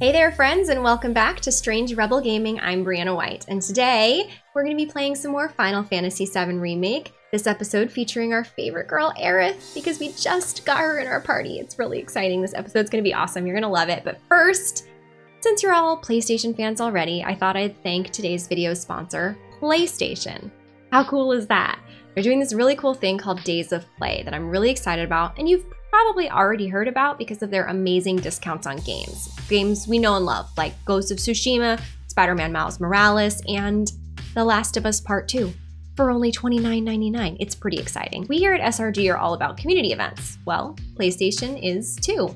Hey there, friends, and welcome back to Strange Rebel Gaming. I'm Brianna White, and today we're going to be playing some more Final Fantasy VII Remake. This episode featuring our favorite girl, Aerith, because we just got her in our party. It's really exciting. This episode's going to be awesome. You're going to love it. But first, since you're all PlayStation fans already, I thought I'd thank today's video sponsor, PlayStation. How cool is that? They're doing this really cool thing called Days of Play that I'm really excited about, and you've probably already heard about because of their amazing discounts on games. Games we know and love, like Ghost of Tsushima, Spider Man Miles Morales, and The Last of Us Part 2 for only $29.99. It's pretty exciting. We here at SRG are all about community events. Well, PlayStation is too.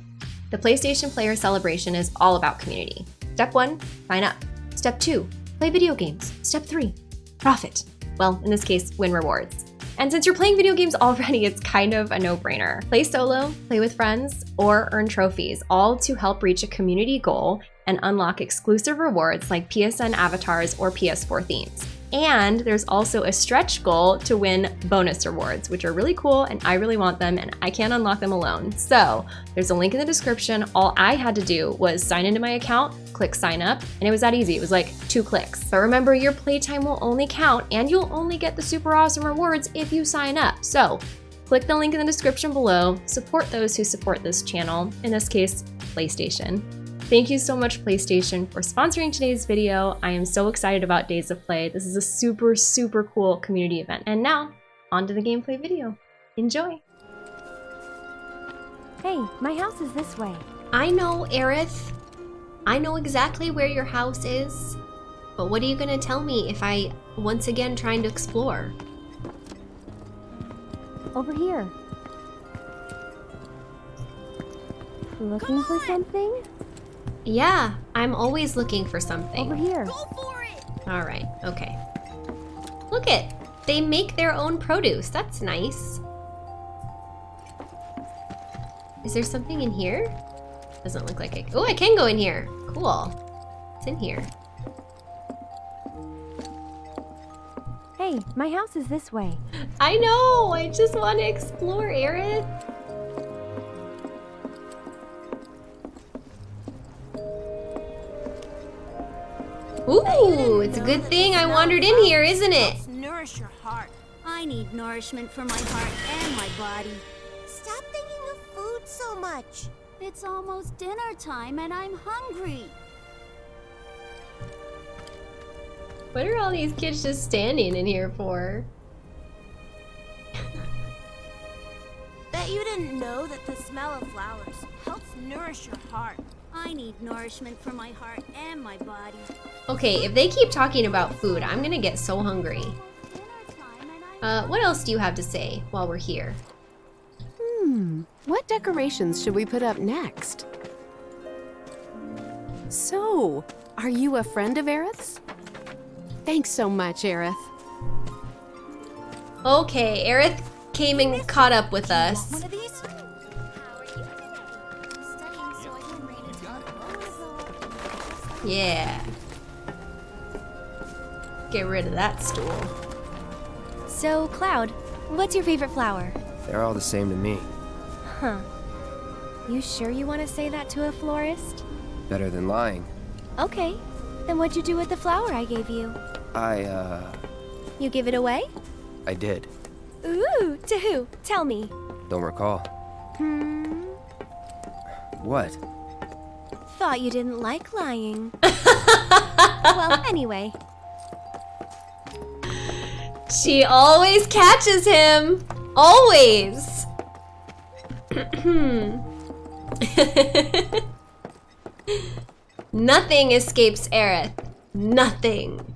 The PlayStation Player Celebration is all about community. Step one, sign up. Step two, play video games. Step three, profit. Well, in this case, win rewards. And since you're playing video games already, it's kind of a no-brainer. Play solo, play with friends, or earn trophies, all to help reach a community goal and unlock exclusive rewards like PSN avatars or PS4 themes. And there's also a stretch goal to win bonus rewards, which are really cool and I really want them and I can't unlock them alone. So there's a link in the description. All I had to do was sign into my account, click sign up, and it was that easy. It was like two clicks. But remember, your playtime will only count and you'll only get the super awesome rewards if you sign up. So click the link in the description below, support those who support this channel, in this case, PlayStation. Thank you so much, PlayStation, for sponsoring today's video. I am so excited about Days of Play. This is a super, super cool community event. And now, on to the gameplay video. Enjoy! Hey, my house is this way. I know, Aerith. I know exactly where your house is. But what are you gonna tell me if I once again trying to explore? Over here. Looking for something? Yeah, I'm always looking for something. Over here. All right, okay. Look it, they make their own produce. That's nice. Is there something in here? Doesn't look like it. Oh, I can go in here. Cool. It's in here. Hey, my house is this way. I know, I just want to explore, Aerith. It's a good thing I wandered in here, isn't it? Nourish your heart. I need nourishment for my heart and my body. Stop thinking of food so much. It's almost dinner time and I'm hungry. What are all these kids just standing in here for? Bet you didn't know that the smell of flowers helps nourish your heart. I need nourishment for my heart and my body. Okay, if they keep talking about food, I'm gonna get so hungry. Dinner time and I Uh, what else do you have to say while we're here? Hmm, what decorations should we put up next? So, are you a friend of Aerith's? Thanks so much, Aerith. Okay, Aerith came and caught up with us. Yeah. Get rid of that stool. So, Cloud, what's your favorite flower? They're all the same to me. Huh. You sure you want to say that to a florist? Better than lying. Okay. Then what'd you do with the flower I gave you? I, uh, You give it away? I did. Ooh, to who? Tell me. Don't recall. Hmm. What? Thought you didn't like lying. well, anyway. She always catches him. Always. Nothing escapes Aerith. Nothing.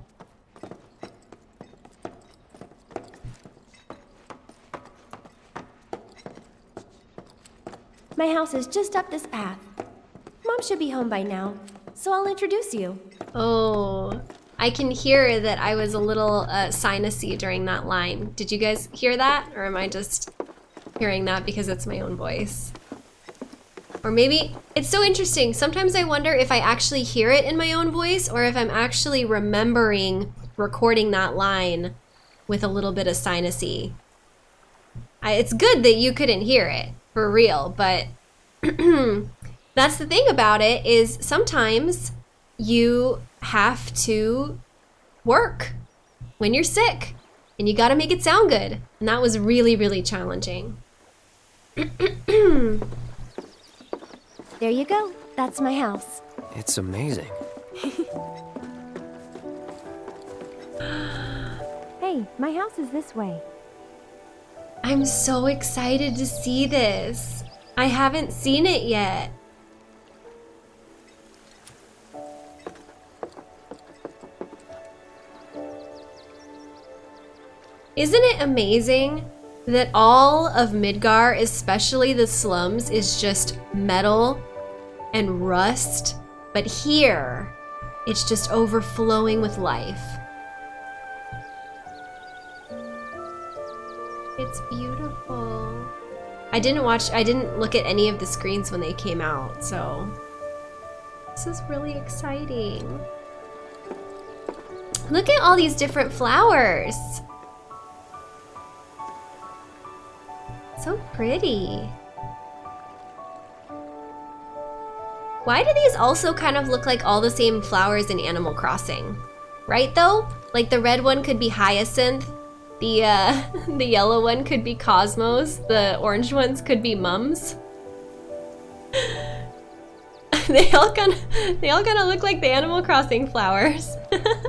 My house is just up this path. Mom should be home by now, so I'll introduce you. Oh, I can hear that I was a little uh, sinusy during that line. Did you guys hear that? Or am I just hearing that because it's my own voice? Or maybe, it's so interesting. Sometimes I wonder if I actually hear it in my own voice or if I'm actually remembering recording that line with a little bit of sinusy. I, it's good that you couldn't hear it, for real, but that's the thing about it is sometimes you have to work when you're sick and you got to make it sound good. And that was really, really challenging. There you go. That's my house. It's amazing. Hey, my house is this way. I'm so excited to see this. I haven't seen it yet. Isn't it amazing that all of Midgar, especially the slums, is just metal and rust? But here, it's just overflowing with life. It's beautiful. I didn't watch, I didn't look at any of the screens when they came out, so this is really exciting. Look at all these different flowers. So pretty. Why do these also kind of look like all the same flowers in Animal Crossing? Right though? Like the red one could be hyacinth, the uh, the yellow one could be cosmos, the orange ones could be mums. they all kind of they all kind of look like the Animal Crossing flowers.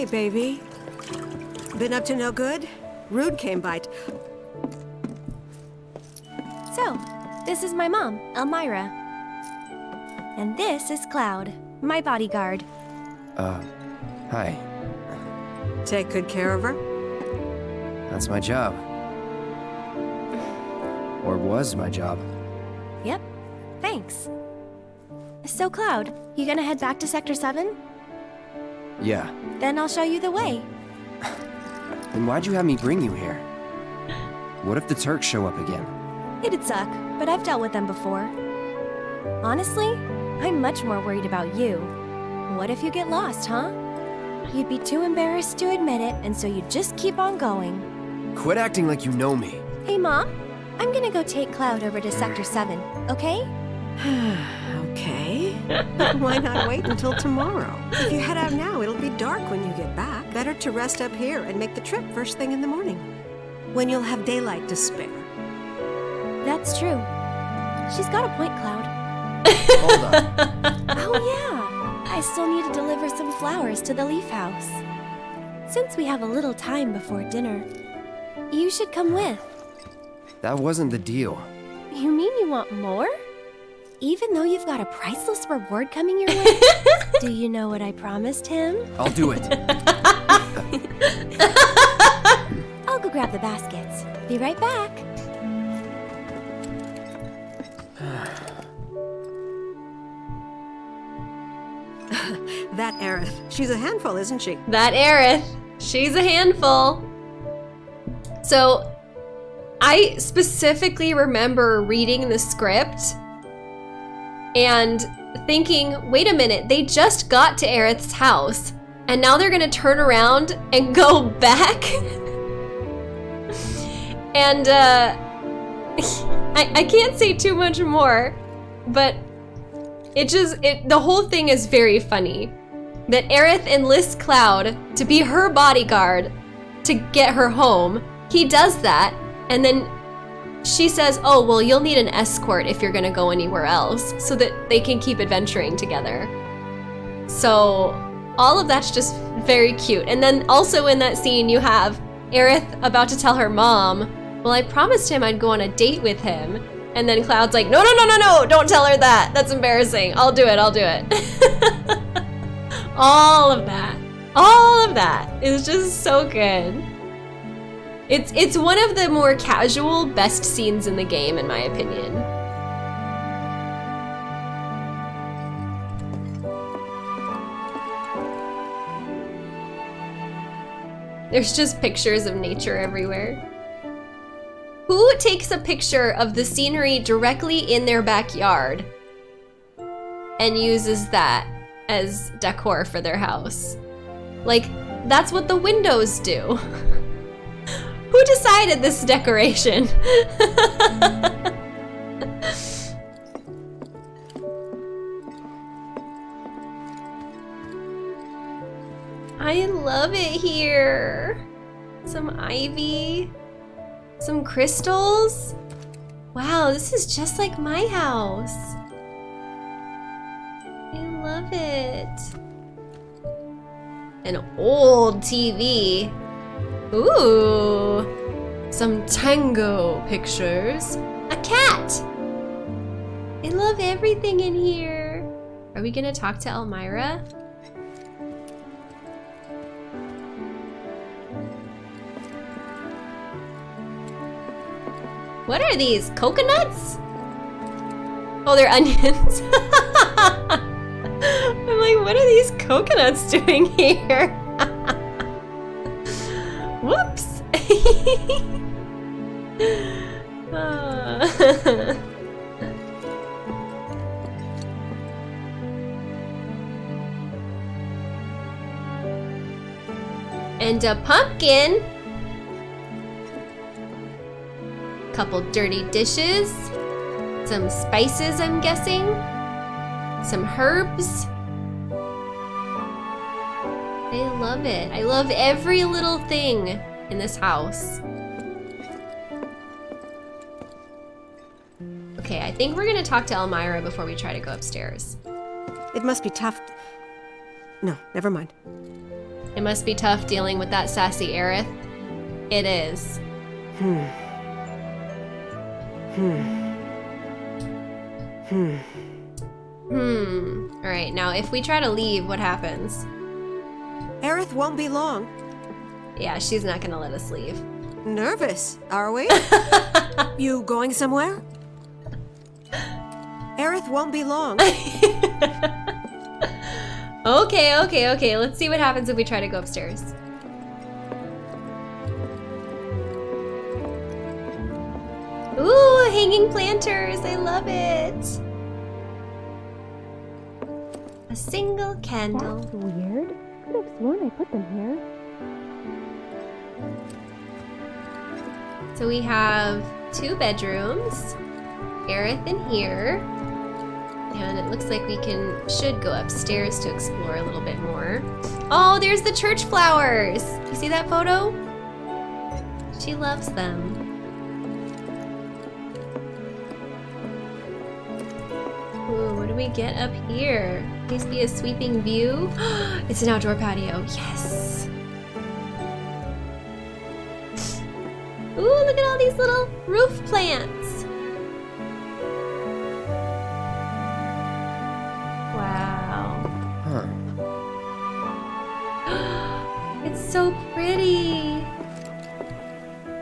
Hey, baby. Been up to no good? Rude came by. So, this is my mom, Elmyra. And this is Cloud, my bodyguard. Uh, hi. Take good care of her. That's my job. Or was my job. Yep, thanks. So, Cloud, you gonna head back to Sector 7? Yeah. Then I'll show you the way. Then why'd you have me bring you here? What if the Turks show up again? It'd suck, but I've dealt with them before. Honestly, I'm much more worried about you. What if you get lost, huh? You'd be too embarrassed to admit it, and so you'd just keep on going. Quit acting like you know me. Hey, Mom, I'm gonna go take Cloud over to Sector 7, okay? okay. Why not wait until tomorrow? If you head out now, it'll be dark when you get back. Better to rest up here and make the trip first thing in the morning. When you'll have daylight to spare. That's true. She's got a point, Cloud. Hold on. Oh, yeah. I still need to deliver some flowers to the Leaf House. Since we have a little time before dinner, you should come with. That wasn't the deal. You mean you want more? Even though you've got a priceless reward coming your way? Do you know what I promised him? I'll do it. I'll go grab the baskets. Be right back. That Aerith. She's a handful, isn't she? That Aerith, she's a handful. So, I specifically remember reading the script and thinking, wait a minute, they just got to Aerith's house, and now they're gonna turn around and go back? and, uh, I, I can't say too much more, but it just, it, the whole thing is very funny. That Aerith enlists Cloud to be her bodyguard to get her home. He does that, and then she says, Oh, well, you'll need an escort if you're gonna go anywhere else, so that they can keep adventuring together. So, all of that's just very cute. And then also in that scene, you have Aerith about to tell her mom, Well, I promised him I'd go on a date with him. And then Cloud's like, No, no, no, no, no, don't tell her that. That's embarrassing. I'll do it, I'll do it. all of that. All of that is just so good. It's it's one of the more casual best scenes in the game in my opinion. There's just pictures of nature everywhere. Who takes a picture of the scenery directly in their backyard and uses that as decor for their house. Like, that's what the windows do. Who decided this decoration? I love it here. Some ivy, some crystals. Wow, this is just like my house. I love it. An old TV. Ooh. Some tango pictures. A cat. I love everything in here. Are we gonna talk to Elmyra? What are these? Coconuts? Oh, they're onions. I'm like, what are these coconuts doing here? And a pumpkin. A couple dirty dishes. Some spices, I'm guessing. Some herbs. I love it. I love every little thing in this house. Okay, I think we're gonna talk to Elmyra before we try to go upstairs. It must be tough. No, never mind. It must be tough dealing with that sassy Aerith. It is. Hmm. Hmm. Hmm. Hmm. Alright, now if we try to leave, what happens? Aerith won't be long. Yeah, she's not gonna let us leave. Nervous, are we? you going somewhere? Aerith won't be long. okay, okay, okay. Let's see what happens if we try to go upstairs. Ooh, hanging planters. I love it. A single candle. That's weird. Could have sworn I put them here. So we have two bedrooms. Aerith in here. And it looks like we can should go upstairs to explore a little bit more. Oh, there's the church flowers. You see that photo? She loves them. Ooh, what do we get up here? Please be a sweeping view. it's an outdoor patio. Yes. Ooh, look at all these little roof plants. Wow. Huh. It's so pretty.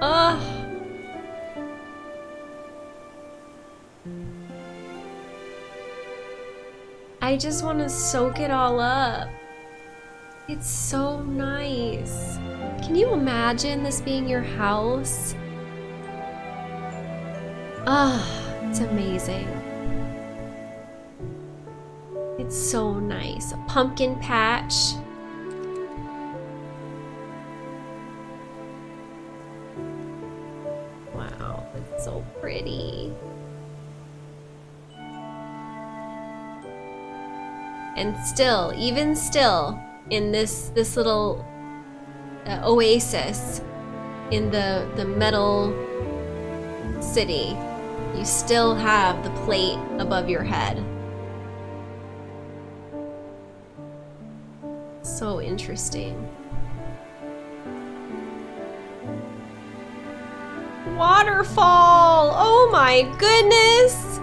Oh. I just want to soak it all up. It's so nice. Can you imagine this being your house? Ah, it's amazing. It's so nice. A pumpkin patch. Wow, it's so pretty. And still, even still, in this this little uh, oasis in the the metal city, you still have the plate above your head. So interesting. Waterfall! Oh my goodness!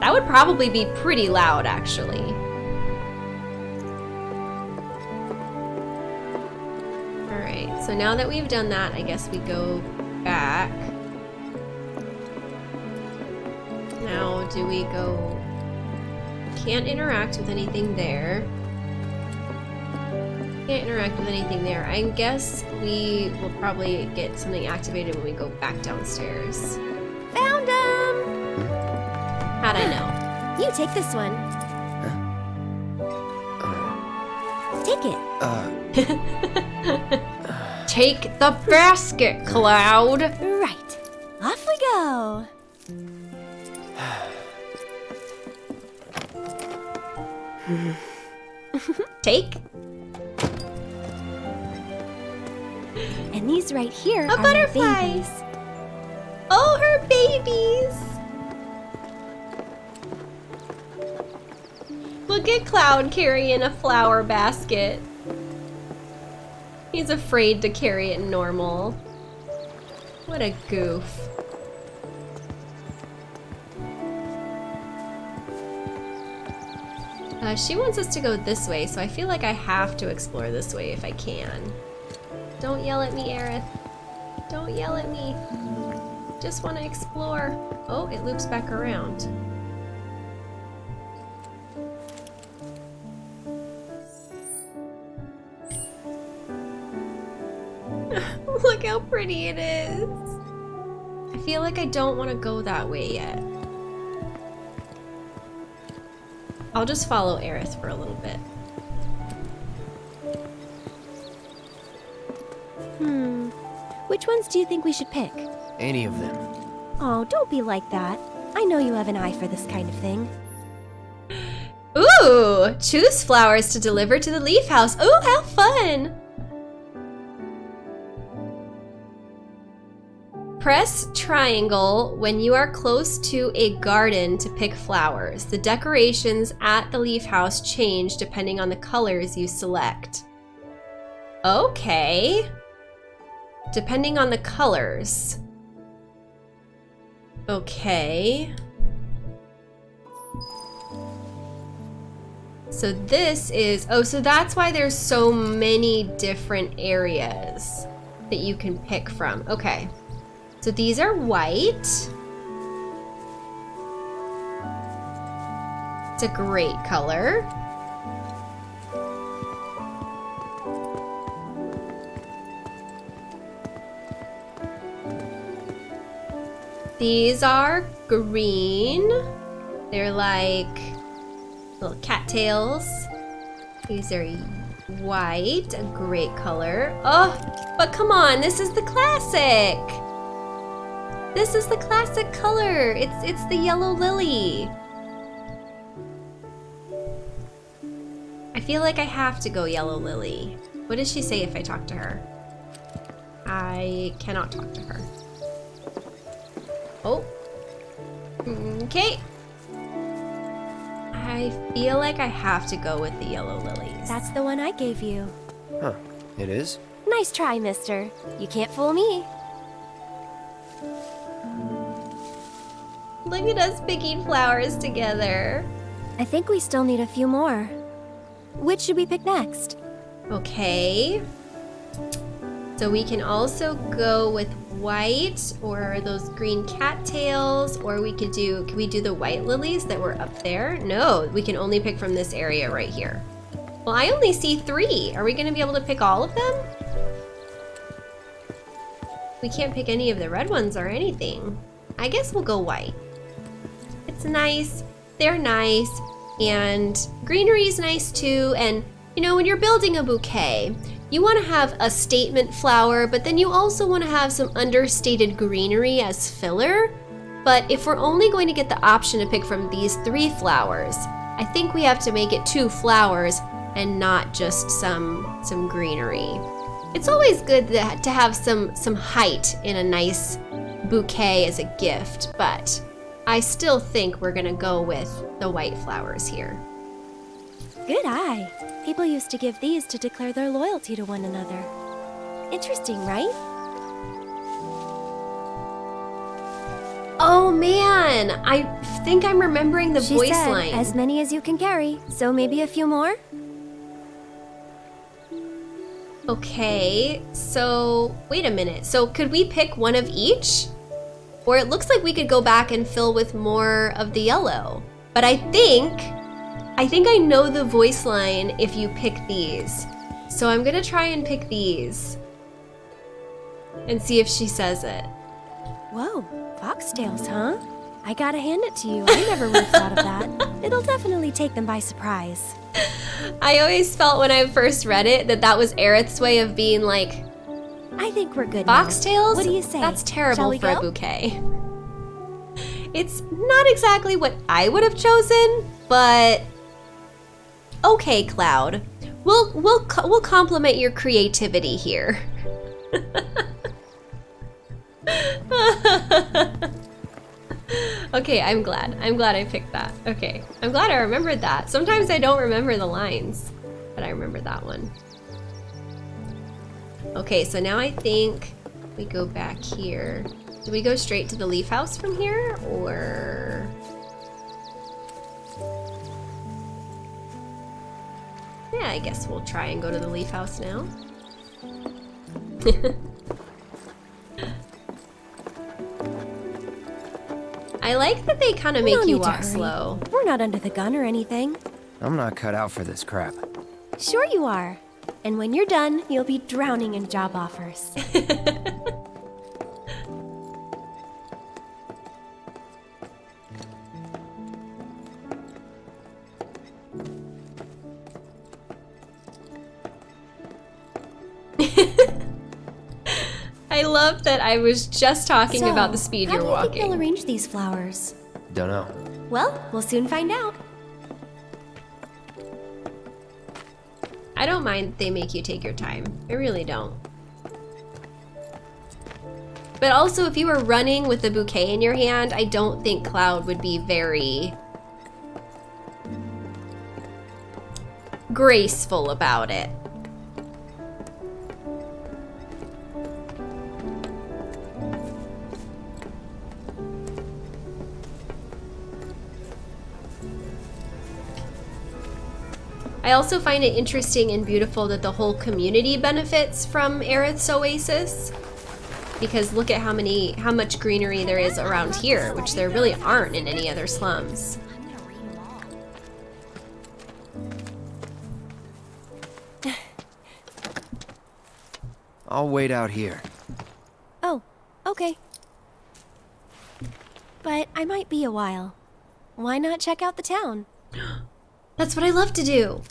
That would probably be pretty loud, actually. So now that we've done that, I guess we go back. Now, do we go... Can't interact with anything there. Can't interact with anything there. I guess we will probably get something activated when we go back downstairs. Found them! How'd I know? You take this one. Take it. Uh, Take the basket, Cloud. Right. Off we go. Take And these right here A are babies. Oh, her babies! Look at Cloud carrying a flower basket. He's afraid to carry it normal. What a goof. Uh, she wants us to go this way, so I feel like I have to explore this way if I can. Don't yell at me, Aerith. Don't yell at me. Just want to explore. Oh, it loops back around. Pretty it is. I feel like I don't want to go that way yet. I'll just follow Aerith for a little bit. Hmm. Which ones do you think we should pick? any of them. Oh, don't be like that. I know you have an eye for this kind of thing. Ooh! Choose flowers to deliver to the leaf house. Ooh, how fun! Press triangle when you are close to a garden to pick flowers. The decorations at the leaf house change depending on the colors you select. Okay. Depending on the colors. Okay. So this is, oh, so that's why there's so many different areas that you can pick from. Okay. So these are white. It's a great color. These are green. They're like little cattails. These are white, a great color. Oh, but come on, this is the classic. This is the classic color. It's it's the yellow lily. I feel like I have to go yellow lily. What does she say if I talk to her? I cannot talk to her. Oh. Okay. I feel like I have to go with the yellow lilies. That's the one I gave you. Huh, it is? Nice try, mister. You can't fool me. Look at us picking flowers together. I think we still need a few more. Which should we pick next? Okay. So we can also go with white or those green cattails, or we could do, can we do the white lilies that were up there? No, we can only pick from this area right here. Well, I only see three. Are we gonna be able to pick all of them? We can't pick any of the red ones or anything. I guess we'll go white. It's nice, they're nice, and greenery is nice too, and you know, when you're building a bouquet, you want to have a statement flower, but then you also want to have some understated greenery as filler. But if we're only going to get the option to pick from these three flowers, I think we have to make it two flowers and not just some some greenery. It's always good to to have some some height in a nice bouquet as a gift, but I still think we're gonna go with the white flowers here. Good eye. People used to give these to declare their loyalty to one another. Interesting, right? Oh man, I think I'm remembering the she voice said, line. as many as you can carry, so maybe a few more? Okay, so wait a minute. So could we pick one of each? Or it looks like we could go back and fill with more of the yellow. But I think, I think I know the voice line if you pick these. So I'm gonna try and pick these. And see if she says it. Whoa, foxtails, huh? I gotta hand it to you. I never would have thought of that. It'll definitely take them by surprise. I always felt when I first read it that that was Aerith's way of being like, I think we're good. now. Foxtails? What do you say? That's terrible for a bouquet. It's not exactly what I would have chosen, but okay, Cloud. We'll we'll we'll compliment your creativity here. okay, I'm glad. I'm glad I picked that. Okay, I'm glad I remembered that. Sometimes I don't remember the lines, but I remember that one. Okay, so now I think we go back here. Do we go straight to the leaf house from here, or... Yeah, I guess we'll try and go to the leaf house now. I like that they kind of make No you walk slow. We're not under the gun or anything. I'm not cut out for this crap. Sure you are. And when you're done, you'll be drowning in job offers. I love that I was just talking So, about the speed how you're walking. How do you think they'll arrange these flowers? Don't know. Well, we'll soon find out. I don't mind they make you take your time. I really don't. But also, if you were running with a bouquet in your hand, I don't think Cloud would be very graceful about it. I also find it interesting and beautiful that the whole community benefits from Aerith's Oasis. Because look at how many how much greenery there is around here, which there really aren't in any other slums. I'm gonna read them all. I'll wait out here. Oh, okay. But I might be a while. Why not check out the town? That's what I love to do.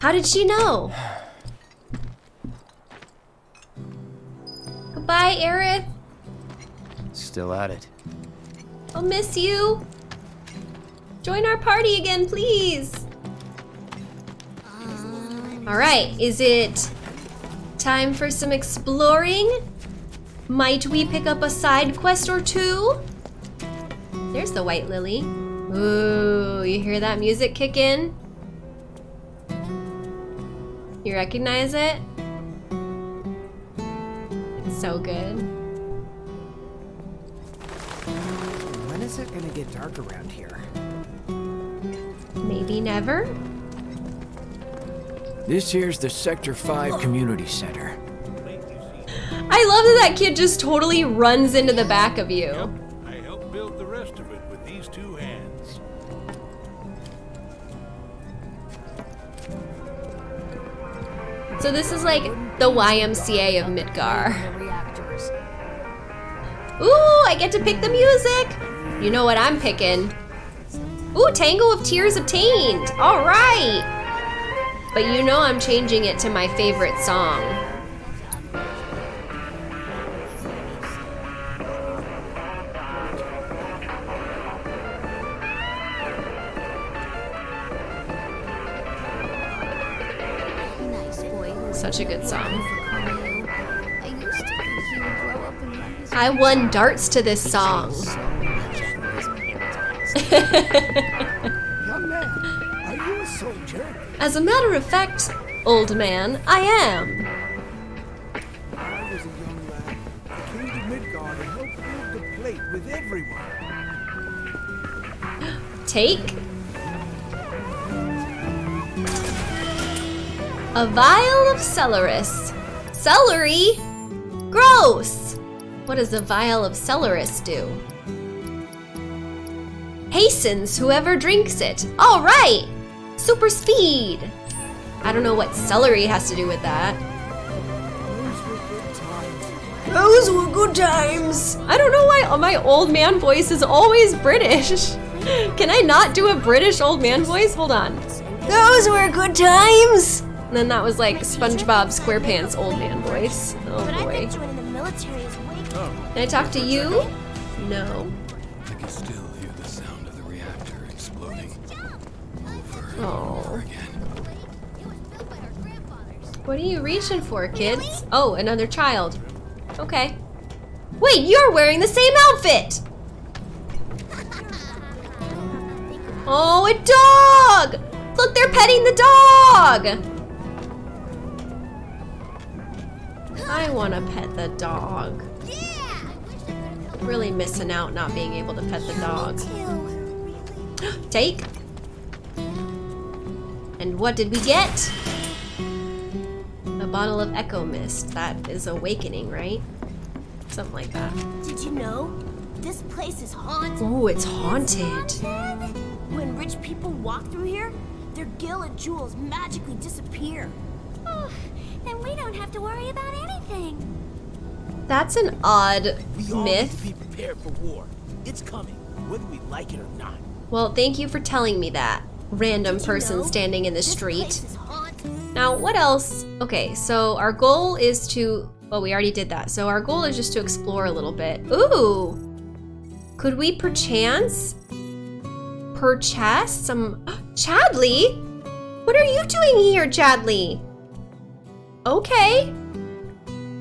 How did she know? Goodbye, Aerith. Still at it. I'll miss you. Join our party again, please. All right, is it time for some exploring? Might we pick up a side quest or two? There's the white lily. Ooh, you hear that music kick in? You recognize it? It's so good. When is it gonna get dark around here? Maybe never? This here's the Sector 5 Community Center. I love that that kid just totally runs into the back of you. So this is like the YMCA of Midgar. Ooh, I get to pick the music. You know what I'm picking. Ooh, Tango of Tears obtained. All right. But you know I'm changing it to my favorite song. Such a good song. I used to think he would grow up and love his I won darts to this song. Young man, are you a soldier? As a matter of fact, old man, I am. I was a young lad. I came to Midgar and helped build the plate with everyone. Take a vial of celeris. Celery? Gross! What does a vial of celeris do? Hastens whoever drinks it. All right! Super speed! I don't know what celery has to do with that. Those were good times. Those were good times. I don't know why my old man voice is always British. Can I not do a British old man voice? Hold on. Those were good times. And then that was like SpongeBob SquarePants old man voice. Oh boy. bet joining the military is way oh. Can I talk to you? No. I can still hear the sound of the reactor exploding over and Oh. over again. What are you reaching for, kids? Oh, another child. Okay. Wait, you're wearing the same outfit! Oh, a dog! Look, they're petting the dog! I want to pet the dog. Really missing out not being able to pet the dog. Take. And what did we get? A bottle of Echo Mist. That is awakening, right? Something like that. Did you know? This place is haunted. Oh, it's haunted. When rich people walk through here, their gil and jewels magically disappear. Then we don't have to worry about anything. That's an odd We all need to myth. be prepared for war. It's coming, whether we like it or not. Well, thank you for telling me that. Random person know? standing in the This street. place is haunted. Now, what else? Okay, so our goal is to. Well, we already did that. So our goal is just to explore a little bit. Ooh! Could we perchance purchase some. Chadley? What are you doing here, Chadley? Okay.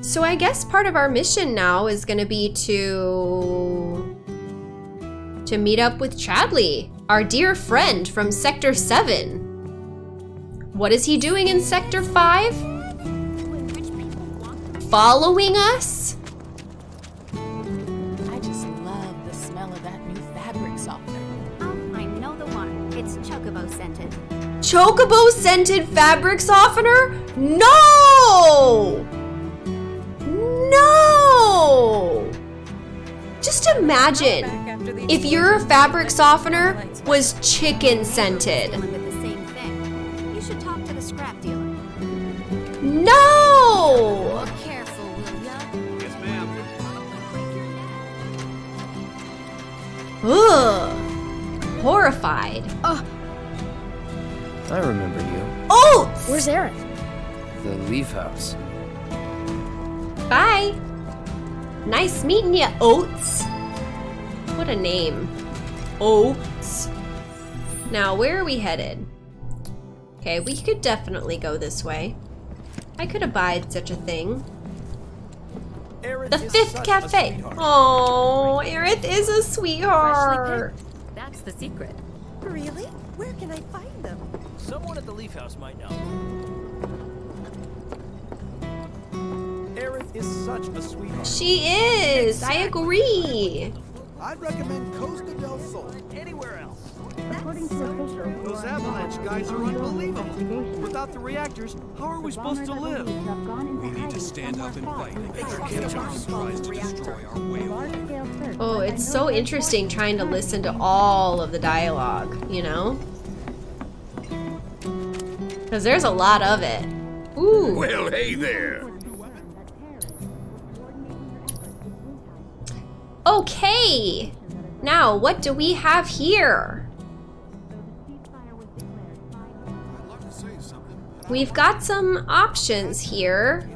So I guess part of our mission now is going to be to. to meet up with Chadley, our dear friend from Sector 7. What is he doing in Sector 5? When rich people walk through Following us? Chocobo scented fabric softener? No! No! Just imagine if your fabric softener was chicken scented. Dealing with the same thing. You should talk to the scrap dealer. No! Careful, Horrified. ya? Ugh. Horrified. I remember you. Oh! Where's Eric? The Leaf House. Bye. Nice meeting you, Oats. What a name. Oats. Now, where are we headed? Okay, we could definitely go this way. I could abide such a thing. Aerith The Fifth Cafe. Oh, Aerith is a sweetheart. That's the secret. Really? Where can I find them? Someone at the Leaf House might know. Aerith is such a sweetheart. She is. I agree. I'd recommend Costa del Sol. Anywhere else. According to officials, Those avalanche guys are unbelievable. Without the reactors, how are we supposed to live? We need to stand up and fight and catch our to destroy our way. Oh, it's so interesting trying to listen to all of the dialogue, you know? Because there's a lot of it. Ooh. Well, hey there. Okay. Now, what do we have here? We've got some options here.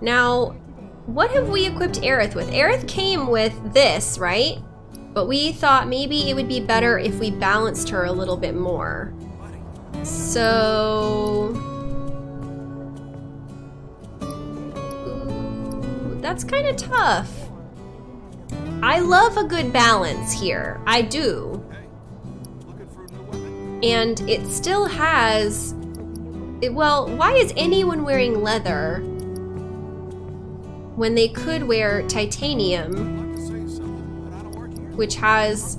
Now, what have we equipped Aerith with? Aerith came with this, right? But we thought maybe it would be better if we balanced her a little bit more. So... Ooh, that's kind of tough. I love a good balance here. I do. And it still has. it- well, why is anyone wearing leather when they could wear titanium, which has.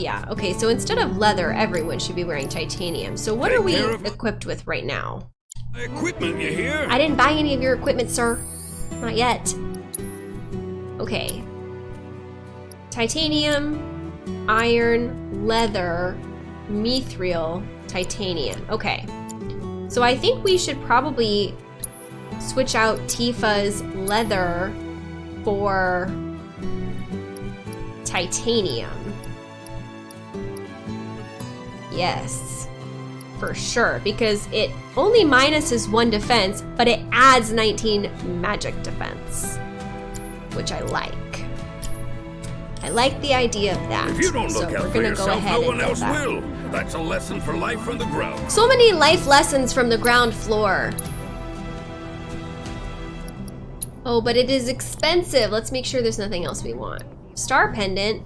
Yeah, okay, so instead of leather, everyone should be wearing titanium. So, what are we Take care of- equipped with right now? Equipment, you hear? I didn't buy any of your equipment, sir. Not yet. Okay. Titanium, iron, leather, mithril, titanium. Okay. So I think we should probably switch out Tifa's leather for titanium. Yes, for sure, because it only minuses one defense, but it adds 19 magic defense, which I like. I like the idea of that. If you don't so look we're out for yourself, go ahead no one else that. will. That's a lesson for life from the ground. So many life lessons from the ground floor. Oh, but it is expensive. Let's make sure there's nothing else we want. Star pendant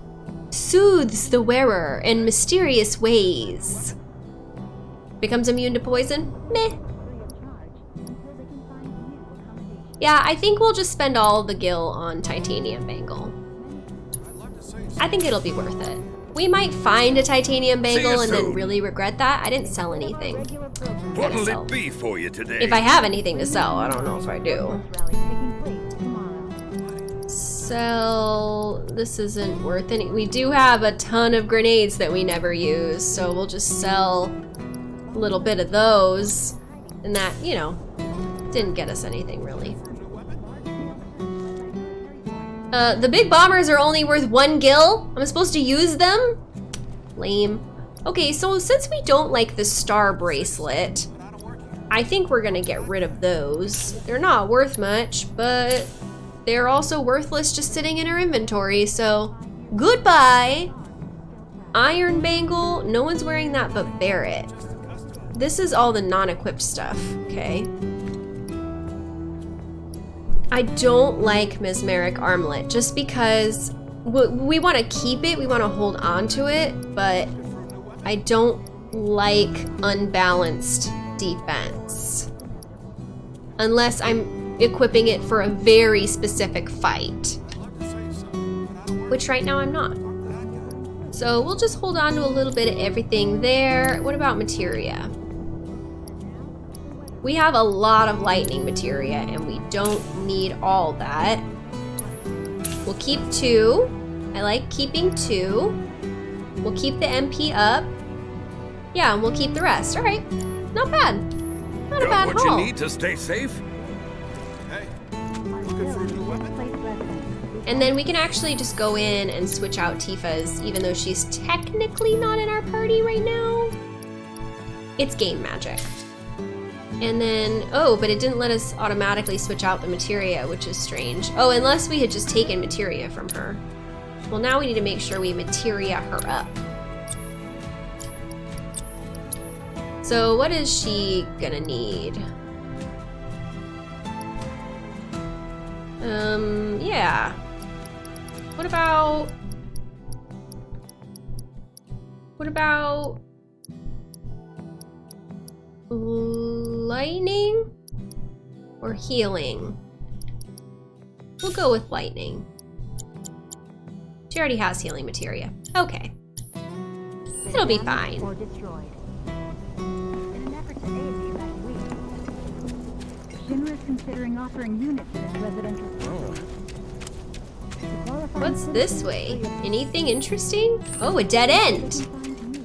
soothes the wearer in mysterious ways. Becomes immune to poison? Meh. Yeah, I think we'll just spend all the gil on titanium bangle. I think it'll be worth it. We might find a titanium bangle and then really regret that. I didn't sell anything. What'll sell. it be for you today? If I have anything to sell, I don't know if I do. Sell. This isn't worth any. We do have a ton of grenades that we never use, so we'll just sell a little bit of those. And that, you know, didn't get us anything really. Uh, the big bombers are only worth one gil. I'm supposed to use them? Lame. Okay, so since we don't like the star bracelet, I think we're gonna get rid of those. They're not worth much, but they're also worthless just sitting in our inventory, so goodbye! Iron Bangle, no one's wearing that but Barret. This is all the non-equipped stuff, okay? I don't like Mesmeric Armlet just because we want to keep it, we want to hold on to it, but I don't like unbalanced defense. Unless I'm equipping it for a very specific fight. Which right now I'm not. So we'll just hold on to a little bit of everything there. What about materia? We have a lot of lightning materia and we don't need all that. We'll keep two. I like keeping two. We'll keep the MP up. Yeah, and we'll keep the rest. All right, not bad. Not a bad what haul. you need to stay safe? And then we can actually just go in and switch out Tifa's, even though she's technically not in our party right now. It's game magic. And then, oh, but it didn't let us automatically switch out the materia, which is strange. Oh, unless we had just taken materia from her. Well, now we need to make sure we materia her up. So what is she gonna need? Um, yeah. What about... What about... Lightning? Or healing? We'll go with lightning. She already has healing materia. Okay. It'll be fine. Is considering offering units in its residential oh. What's this way? Anything interesting? Oh, a dead end.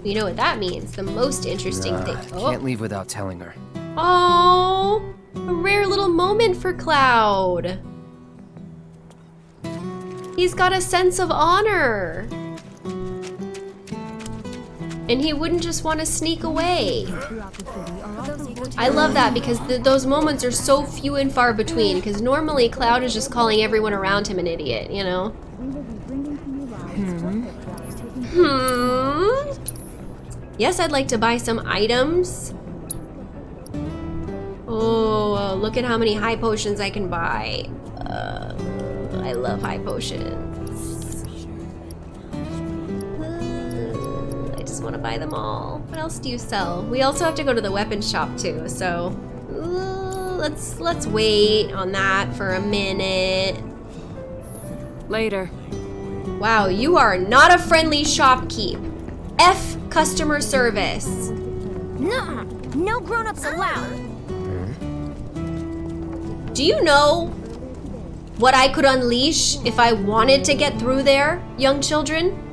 You know what that means. The most interesting Nah, thing. Oh, Can't leave without telling her. oh, a rare little moment for Cloud. He's got a sense of honor. And he wouldn't just want to sneak away. I love that because th those moments are so few and far between. Because normally Cloud is just calling everyone around him an idiot, you know? Hmm. Yes, I'd like to buy some items. Oh, uh, look at how many high potions I can buy. Uh, I love high potions. Just want to buy them all. What else do you sell? We also have to go to the weapon shop too, so uh, let's let's wait on that for a minute. Later. Wow, you are not a friendly shopkeep. F customer service. Nuh-uh. No grown-ups allowed. Do you know what I could unleash if I wanted to get through there, young children?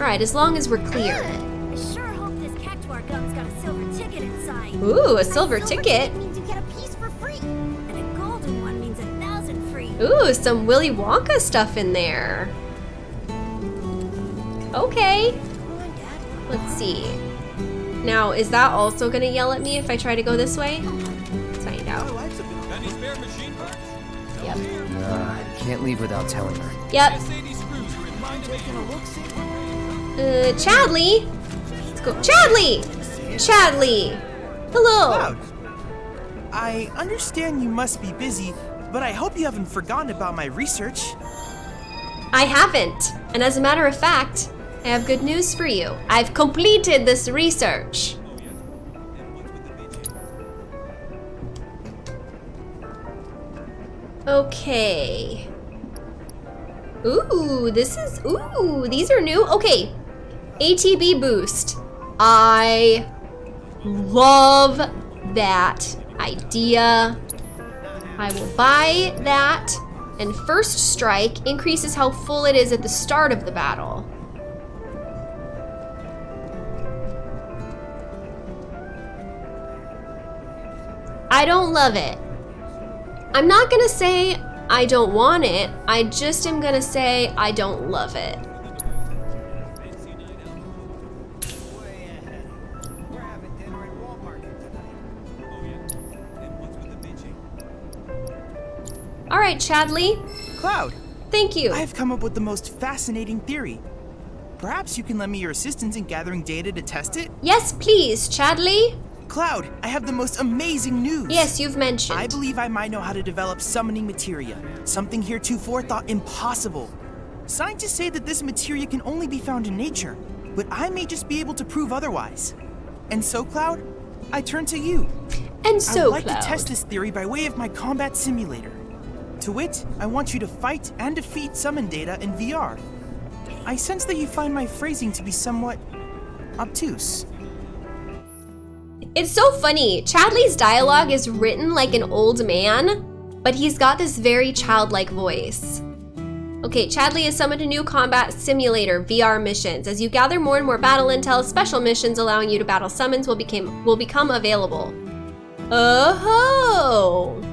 Alright, as long as we're clear. I sure hope this Cactuar gun's got a silver ticket inside. Ooh, a silver ticket. means you get a piece for free. And a golden one means a thousand free. Ooh, some Willy Wonka stuff in there. Okay. Let's see. Now, is that also gonna yell at me if I try to go this way? Let's find out. Any spare machine parts? Yep. Nah, I can't leave without telling her. Yep. Uh, Chadley? Let's go. Chadley! Chadley! Hello! Cloud. I understand you must be busy, but I hope you haven't forgotten about my research. I haven't. And as a matter of fact, I have good news for you. I've completed this research. Okay. Ooh, this is, ooh, these are new. Okay, ATB boost. I love that idea. I will buy that. And first strike increases how full it is at the start of the battle. I don't love it. I'm not gonna say I don't want it. I just am gonna say I don't love it. All right, Chadley. Cloud. Thank you. I've come up with the most fascinating theory. Perhaps you can lend me your assistance in gathering data to test it? Yes, please, Chadley. Cloud, I have the most amazing news. Yes, you've mentioned. I believe I might know how to develop summoning materia, something heretofore thought impossible. Scientists say that this materia can only be found in nature, but I may just be able to prove otherwise. And so, Cloud, I turn to you. And so, I would like Cloud. to test this theory by way of my combat simulator. To wit, I want you to fight and defeat summon data in VR. I sense that you find my phrasing to be somewhat obtuse. It's so funny. Chadley's dialogue is written like an old man, but he's got this very childlike voice. Okay, Chadley has summoned a new combat simulator VR missions. As you gather more and more battle intel, special missions allowing you to battle summons will became will become available. Oh.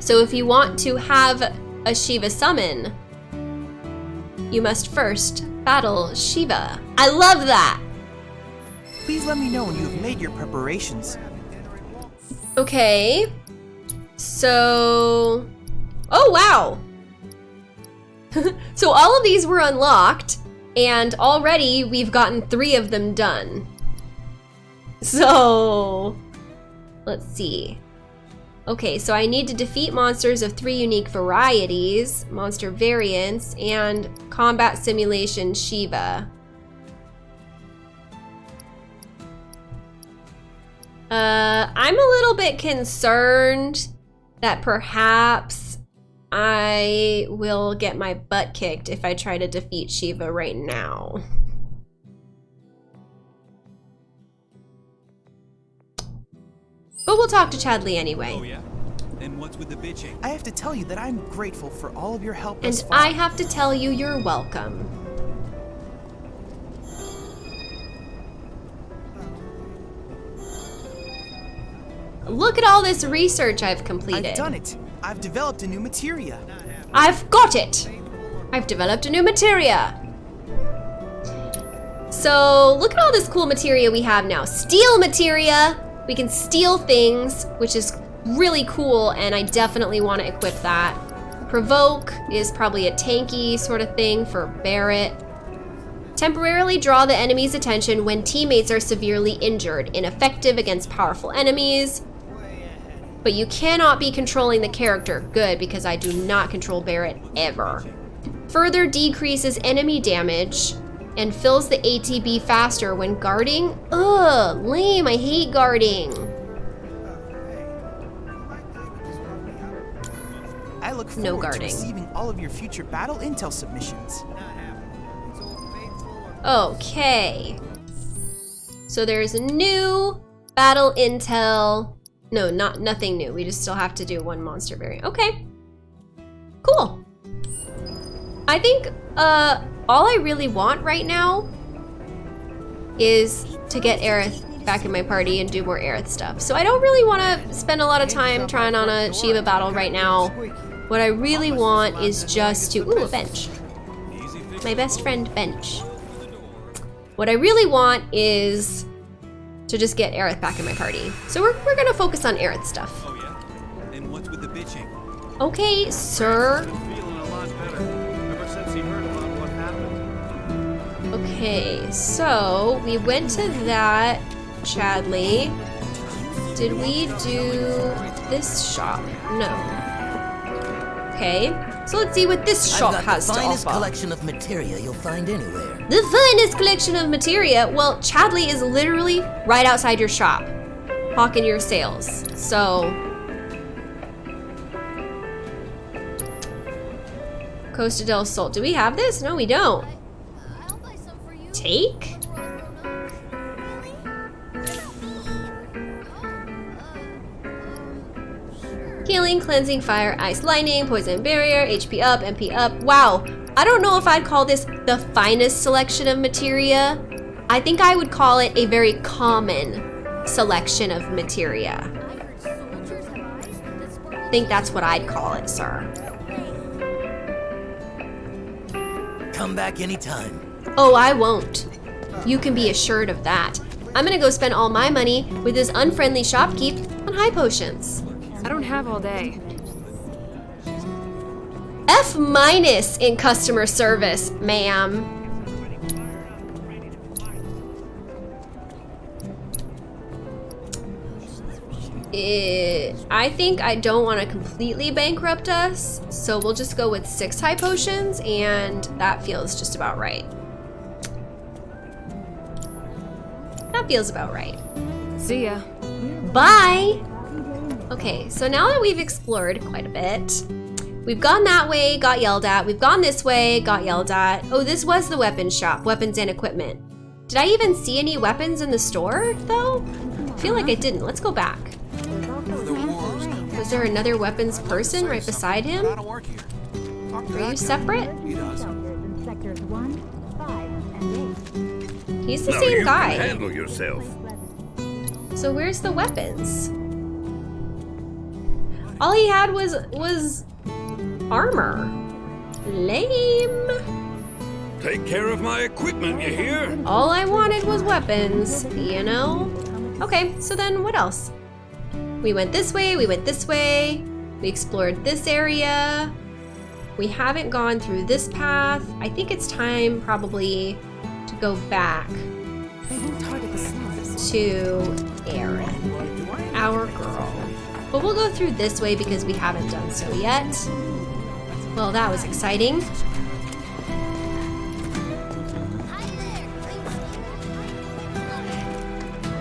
So if you want to have a Shiva summon, you must first battle Shiva. I love that. Please let me know when you have made your preparations. Okay. So, oh wow. so all of these were unlocked and already we've gotten three of them done. So, let's see. Okay, so I need to defeat monsters of three unique varieties, monster variants, and combat simulation Shiva. Uh, I'm a little bit concerned that perhaps I will get my butt kicked if I try to defeat Shiva right now. But we'll talk to Chadley anyway. Oh yeah? And what's with the bitching? I have to tell you that I'm grateful for all of your help And far. I have to tell you you're welcome. Look at all this research I've completed. I've done it. I've developed a new materia. I've got it! I've developed a new materia. So look at all this cool materia we have now. Steal materia. We can steal things, which is really cool, and I definitely want to equip that. Provoke is probably a tanky sort of thing for Barret. Temporarily draw the enemy's attention when teammates are severely injured. Ineffective against powerful enemies. But you cannot be controlling the character. Good, because I do not control Barret ever. Further decreases enemy damage and fills the ATB faster when guarding. Ugh, lame, I hate guarding. I look No forward to receiving all of your future battle intel submissions. Okay. So there's a new battle intel. No, not nothing new. We just still have to do one monster variant. Okay. Cool. I think uh all I really want right now is to get Aerith back in my party and do more Aerith stuff. So I don't really want to spend a lot of time trying on a Shiva battle right now. What I really want is just to... Ooh, a bench. My best friend, Bench. What I really want is to just get Aerith back in my party. So we're, we're gonna focus on Aerith stuff. Oh yeah? And what's with the bitching? Okay, sir. Okay, so we went to that Chadley. Did we do this shop? No. Okay, so let's see what this shop I've got has the finest collection of materia you'll find anywhere. The finest collection of materia. Well, Chadley is literally right outside your shop, hawking your sales. So, Costa del Sol. Do we have this? No, we don't. Take? Healing, cleansing, fire, ice, lightning, poison barrier, HP up, MP up. Wow. I don't know if I'd call this the finest selection of materia. I think I would call it a very common selection of materia. I think that's what I'd call it, sir. Come back anytime. Oh, I won't. You can be assured of that. I'm gonna go spend all my money with this unfriendly shopkeep on high potions. I don't have all day. F minus in customer service, ma'am. Eh, I think I don't want to completely bankrupt us, so we'll just go with six high potions, and that feels just about right. That feels about right. See ya. Bye! Okay, so now that we've explored quite a bit, we've gone that way, got yelled at. We've gone this way, got yelled at. Oh, this was the weapons shop, weapons and equipment. Did I even see any weapons in the store, though? I feel like I didn't. Let's go back. Was there another weapons person right beside him? Are you separate? He's the Now same you guy. Handle yourself. So where's the weapons? All he had was was armor. Lame. Take care of my equipment, you hear? All I wanted was weapons, you know? Okay, so then what else? We went this way, we went this way, we explored this area. We haven't gone through this path. I think it's time probably to go back to Aerith, our girl. But we'll go through this way because we haven't done so yet. Well, that was exciting.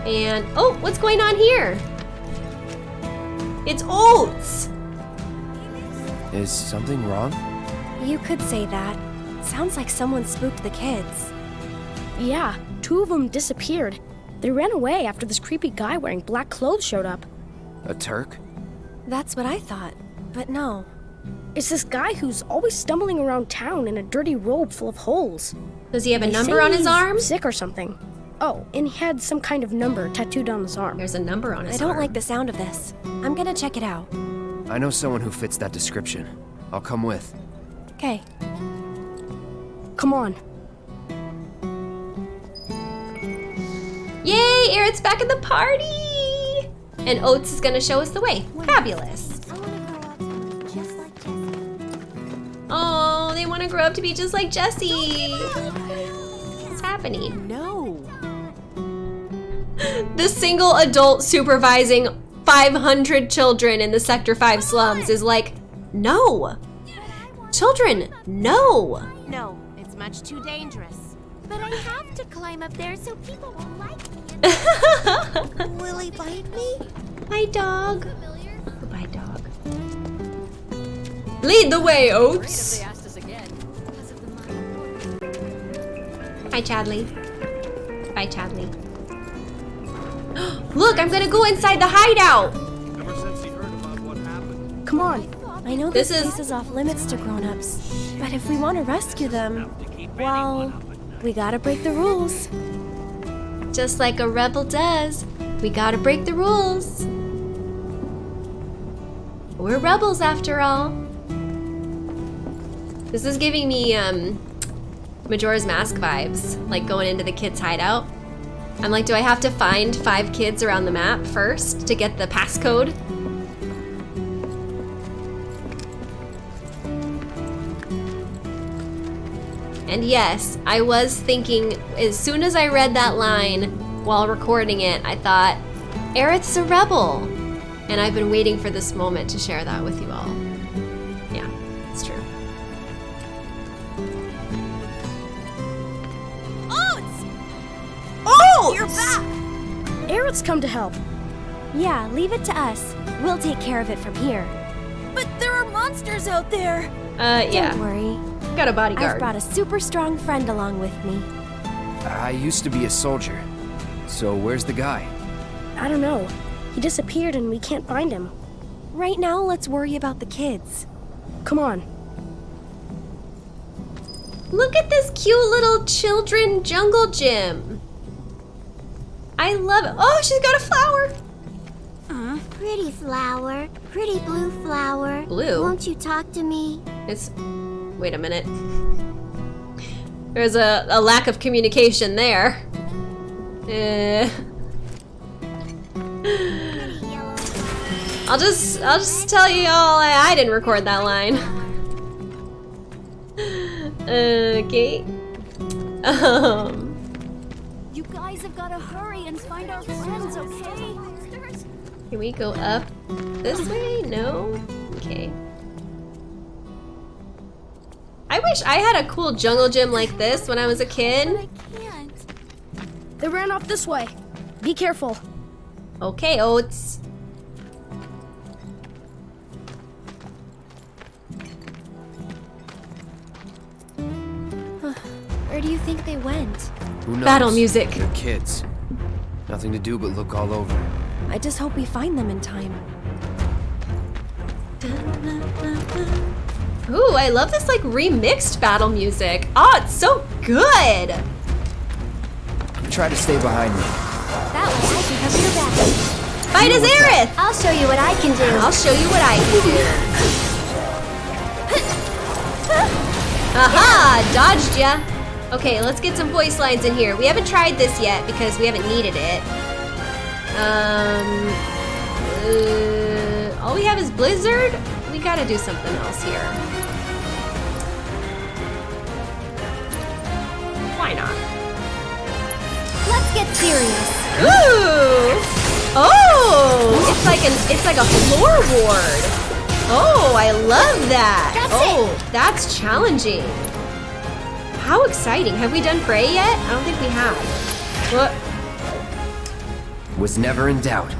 And, oh, what's going on here? It's oats! Is something wrong? You could say that. Sounds like someone spooked the kids. Yeah, two of them disappeared. They ran away after this creepy guy wearing black clothes showed up. A Turk? That's what I thought, but no. It's this guy who's always stumbling around town in a dirty robe full of holes. Does he have a They number on his arm? Sick or something. Oh, and he had some kind of number tattooed on his arm. There's a number on his arm. I don't like the sound of this. I'm gonna check it out. I know someone who fits that description. I'll come with. Okay. Come on. Yay, Aerith's back in the party! And Oats is gonna show us the way. Fabulous. Oh, they want to grow up to be just like Jessie. What's happening? No. The single adult supervising 500 children in the Sector 5 slums is like, no. Children, no. No, it's much too dangerous. But I have to climb up there so people won't like me. Will he bite me? Hi, dog. Goodbye, dog. Lead the way, Oats. Hi, Chadley. Bye, Chadley. Look, I'm gonna go inside the hideout. Ever since he heard about what happened. Come on. I know This this, is- place is off limits to grown-ups, but if we want to rescue them, well, we gotta break the rules. Just like a rebel does, we gotta break the rules. We're rebels after all. This is giving me um, Majora's Mask vibes, like going into the kids' hideout. I'm like, do I have to find five kids around the map first to get the passcode? And yes, I was thinking, as soon as I read that line while recording it, I thought, Aerith's a rebel. And I've been waiting for this moment to share that with you all. Yeah, it's true. Oh! You're back! Aerith's come to help. Yeah, leave it to us. We'll take care of it from here. But there are monsters out there! Uh, yeah. Don't worry. Got a bodyguard. I've brought a super strong friend along with me. I used to be a soldier. So where's the guy? I don't know. He disappeared and we can't find him. Right now, let's worry about the kids. Come on. Look at this cute little children jungle gym. I love it. Oh, she's got a flower. Uh, pretty flower. Pretty blue flower. Blue? Won't you talk to me? It's. Wait a minute. There's a, a lack of communication there. Eh. I'll just I'll just tell you all I, I didn't record that line. okay. Um. You guys have got to hurry and find our friends, okay? Can we go up this way? No? Okay. I wish I had a cool jungle gym like this when I was a kid. They ran off this way. Be careful. Okay, Oats. Where do you think they went? Who knows? Battle music. They're kids. Nothing to do but look all over. I just hope we find them in time. Ooh, I love this like remixed battle music. Oh, it's so good. Try to stay behind me. That way I can cover your back. Fight as Aerith! I'll show you what I can do. I'll show you what I can do. Aha! Dodged ya. Okay, let's get some voice lines in here. We haven't tried this yet because we haven't needed it. Um, uh, all we have is Blizzard. We gotta do something else here. Why not? Let's get serious. Ooh! Oh! It's like an it's like a floor ward. Oh, I love that. That's oh, that's challenging. How exciting. Have we done Prey yet? I don't think we have. What? Was never in doubt.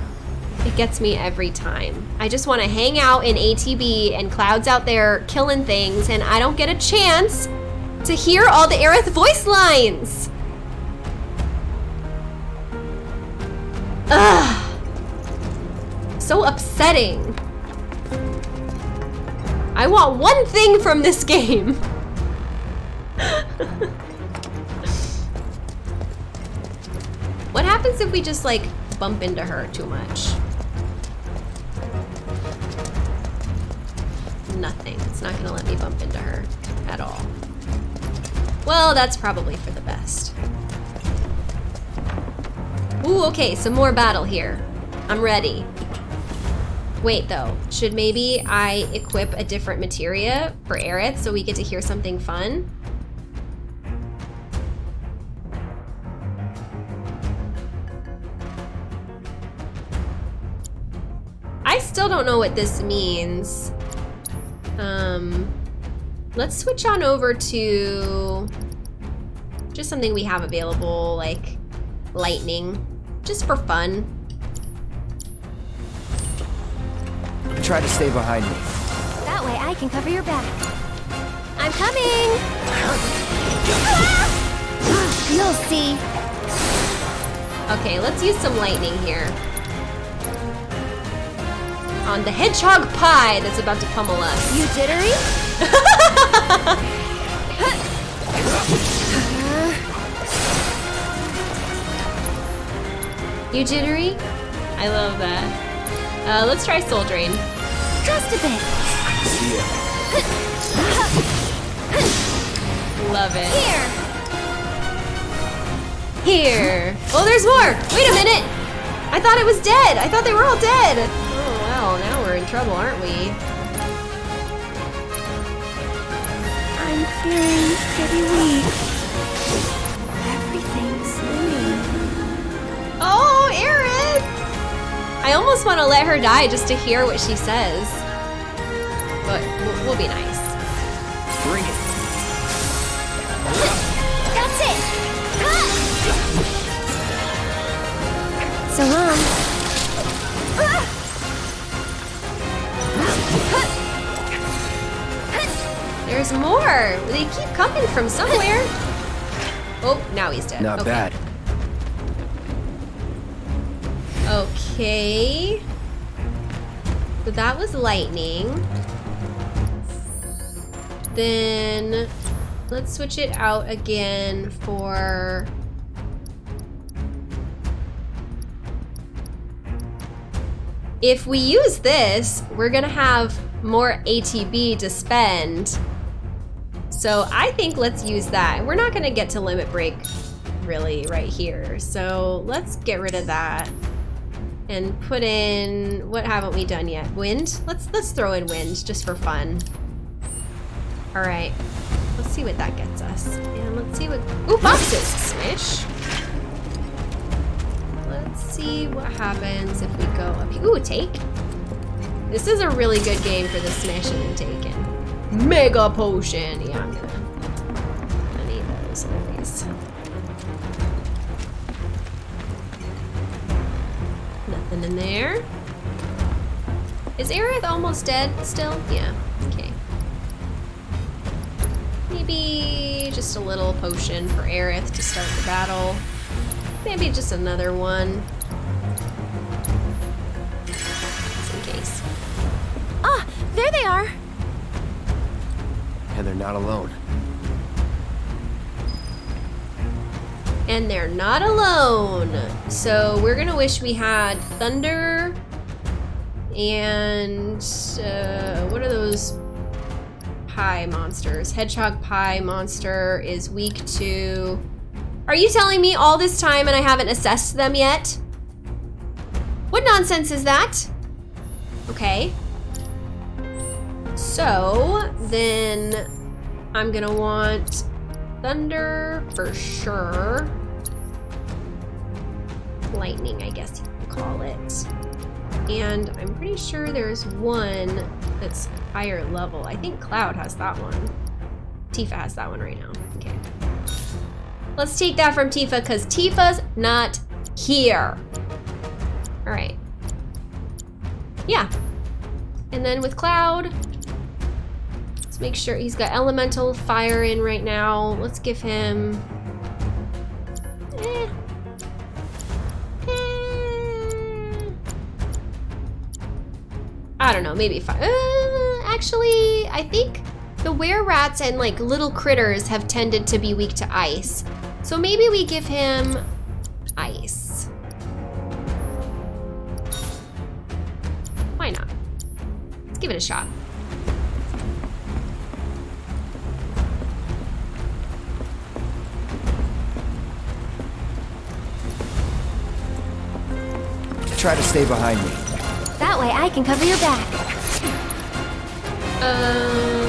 It gets me every time. I just want to hang out in ATB and Cloud's out there killing things and I don't get a chance to hear all the Aerith voice lines. Ugh. So upsetting. I want one thing from this game. what happens if we just like bump into her too much? Nothing. It's not gonna let me bump into her at all. Well, that's probably for the best. Ooh, okay, some more battle here. I'm ready. Wait though, should maybe I equip a different materia for Aerith so we get to hear something fun? I still don't know what this means. Um, let's switch on over to just something we have available, like lightning, just for fun. Try to stay behind me. That way I can cover your back. I'm coming! You'll see. Okay, let's use some lightning here. On the hedgehog pie that's about to pummel us. You jittery? You jittery? I love that. Uh, let's try Soul Drain. Just a bit. Love it. Here. Here. Oh, there's more. Wait a minute. I thought it was dead. I thought they were all dead. Oh, well, now we're in trouble, aren't we? Feeling pretty weak. Everything's slimming. Oh, Aerith! I almost want to let her die just to hear what she says. But we'll, we'll be nice. Bring it. That's it. So long. There's more. They keep coming from somewhere. Oh, now he's dead. Not okay. bad. Okay. So that was lightning. Then let's switch it out again for If we use this, we're gonna have more ATB to spend. So I think let's use that. We're not gonna get to limit break really right here. So let's get rid of that and put in, what haven't we done yet? Wind? Let's, let's throw in wind just for fun. All right, let's see what that gets us. And let's see what, ooh, boxes, smash. Let's see what happens if we go up here. Ooh, take. This is a really good game for the smashing and taking. Mega potion. Yeah, I'm gonna, I need those at. Nothing in there. Is Aerith almost dead still? Yeah, okay. Maybe just a little potion for Aerith to start the battle. Maybe just another one. Just in case. Ah, there they are. And they're not alone. And they're not alone. So we're gonna wish we had thunder and uh, what are those pie monsters? Hedgehog pie monster is weak to. Are you telling me all this time and I haven't assessed them yet? What nonsense is that? Okay. So then I'm gonna want thunder for sure. Lightning, I guess you could call it. And I'm pretty sure there's one that's higher level. I think Cloud has that one. Tifa has that one right now. Okay. Let's take that from Tifa because Tifa's not here. All right. Yeah. And then with Cloud, make sure he's got elemental fire in right now. Let's give him. Eh. Eh. I don't know, maybe five. Uh, actually, I think the were rats and like little critters have tended to be weak to ice. So maybe we give him ice. Why not? Let's give it a shot. Try to stay behind me. That way I can cover your back. Um.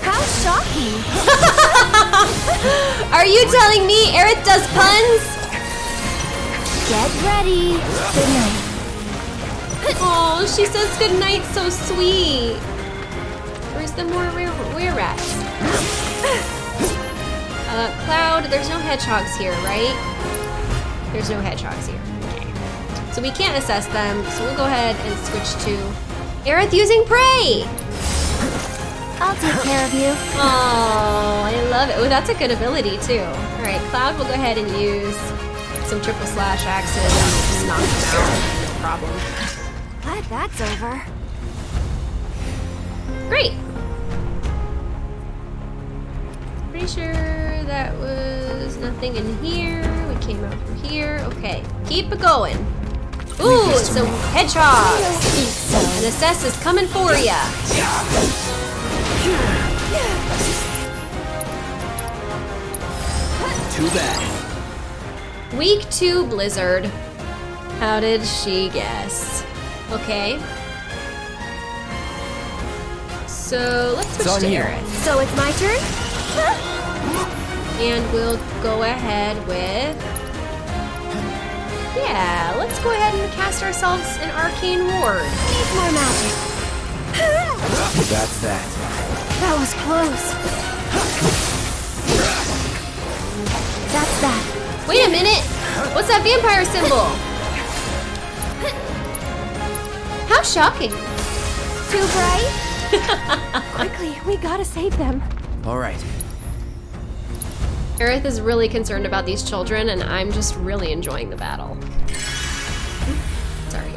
How shocking! Are you telling me Aerith does puns? Get ready. Good night. Oh, she says good night so sweet. Where's the more rare, rare rats? Uh, Cloud, there's no hedgehogs here, right? There's no hedgehogs here. Okay. So we can't assess them, so we'll go ahead and switch to Aerith using prey. I'll take care of you. Oh, I love it. Oh, that's a good ability too. All right, Cloud will go ahead and use some triple slash axes and just knock them out. No problem. Glad that's over. Great. Pretty sure that was nothing in here. We came out from here. Okay, keep it going. Ooh, some hedgehogs. And Assess is coming for ya. Too bad. Weak to Blizzard. How did she guess? Okay. So let's switch to you. Aerith. So it's my turn? And we'll go ahead with... Yeah, let's go ahead and cast ourselves an Arcane Ward. Need more magic. That's that. That was close. That's that. Wait a minute! What's that vampire symbol? How shocking. Too bright? Quickly, we gotta save them. All right. Aerith is really concerned about these children, and I'm just really enjoying the battle. Sorry.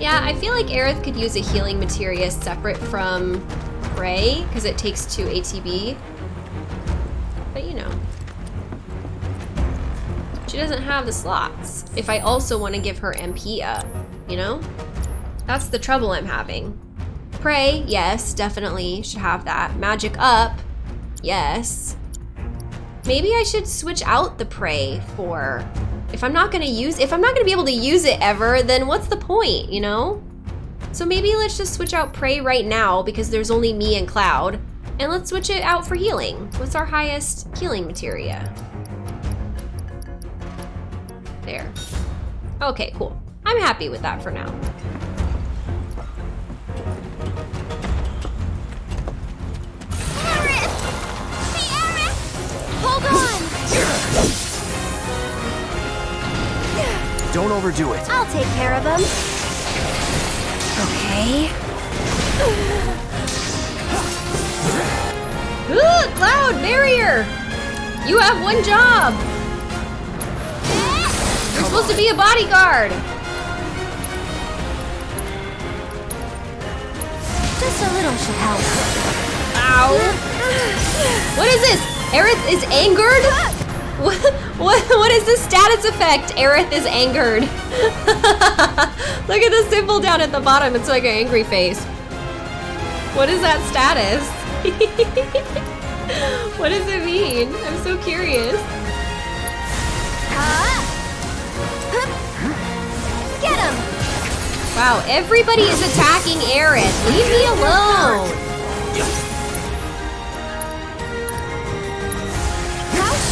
Yeah, I feel like Aerith could use a healing materia separate from Prey, because it takes two ATB. But you know. She doesn't have the slots. If I also want to give her MP up, you know? That's the trouble I'm having. Prey, yes, definitely should have that. Magic up, yes. Maybe I should switch out the prey for, if I'm not gonna use, if I'm not gonna be able to use it ever, then what's the point, you know? So maybe let's just switch out prey right now because there's only me and Cloud, and let's switch it out for healing. What's our highest healing materia? There. Okay, cool. I'm happy with that for now. Hold on! Don't overdo it. I'll take care of them. Okay. Ooh, Cloud, barrier! You have one job! You're supposed to be a bodyguard! Just a little should help. Ow! What is this? Aerith is angered? What, what, what is the status effect? Aerith is angered. Look at the symbol down at the bottom. It's like an angry face. What is that status? what does it mean? I'm so curious. Get him! Wow, everybody is attacking Aerith. Leave me alone.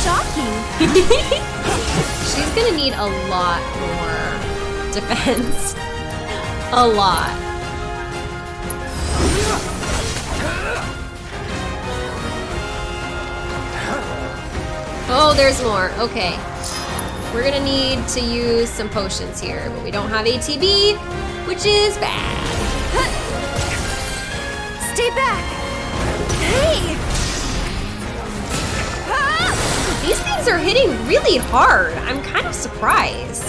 Shocking! She's gonna need a lot more defense. A lot. Oh, there's more. Okay. We're gonna need to use some potions here, but we don't have ATB, which is bad. Stay back! Hey! Things are hitting really hard. I'm kind of surprised.